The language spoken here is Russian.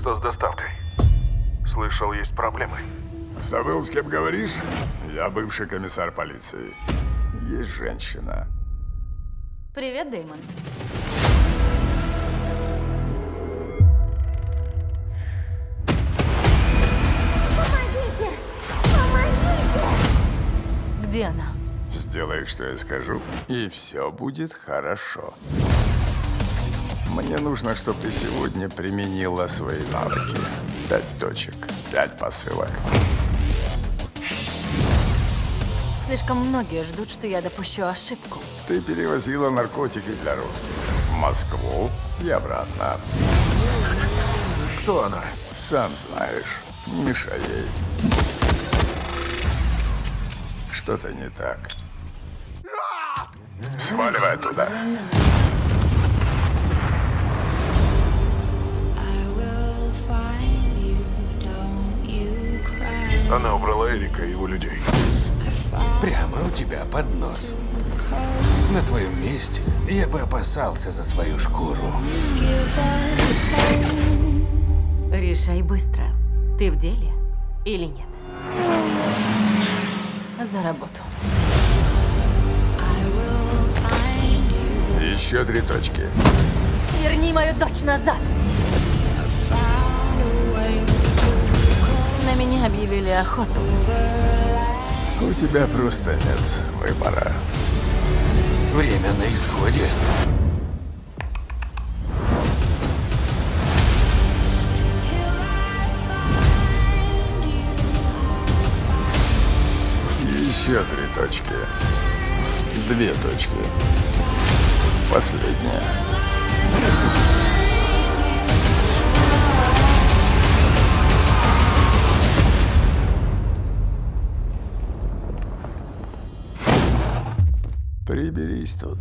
Что с доставкой? Слышал, есть проблемы. Забыл, с кем говоришь? Я бывший комиссар полиции. Есть женщина. Привет, Дэймон. Где она? Сделай, что я скажу, и все будет хорошо. Мне нужно, чтобы ты сегодня применила свои навыки. Пять точек, пять посылок. Слишком многие ждут, что я допущу ошибку. Ты перевозила наркотики для русских в Москву и обратно. Кто она? Сам знаешь, не мешай ей. Что-то не так. Сваливай оттуда. Она убрала Эрика. И его людей. Прямо у тебя под носом. На твоем месте я бы опасался за свою шкуру. Решай быстро. Ты в деле или нет? За работу. Еще три точки. Верни мою дочь назад! Меня объявили охоту. У тебя просто нет выбора. Время на исходе. Еще три точки. Две точки. Последняя. Приберись тут.